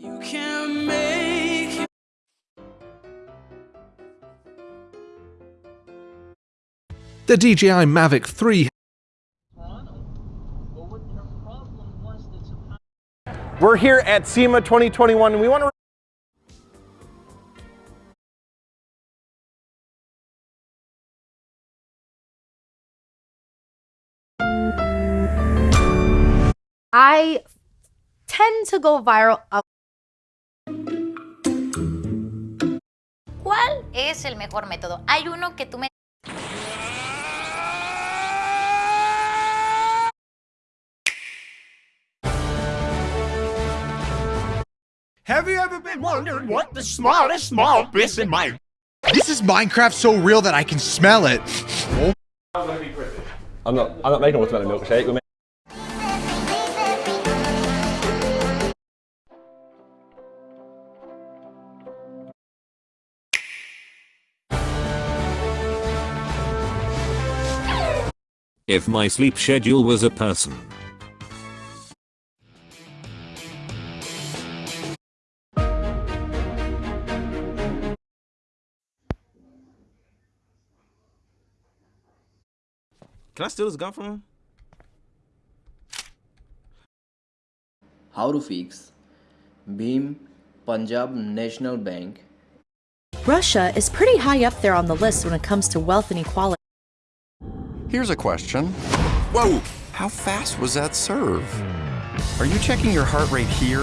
You can make The DJI Mavic 3 We're here at SEMA 2021 and we want to I tend to go viral up. Es el mejor método? Hay uno que tú me... Have you ever been wondering what the smallest small bits in my This is Minecraft so real that I can smell it. I'm not I'm not making a watermelon milkshake If my sleep schedule was a person. Can I steal this gun from him? How to fix Bhim Punjab National Bank Russia is pretty high up there on the list when it comes to wealth and equality. Here's a question. Whoa! How fast was that serve? Are you checking your heart rate here?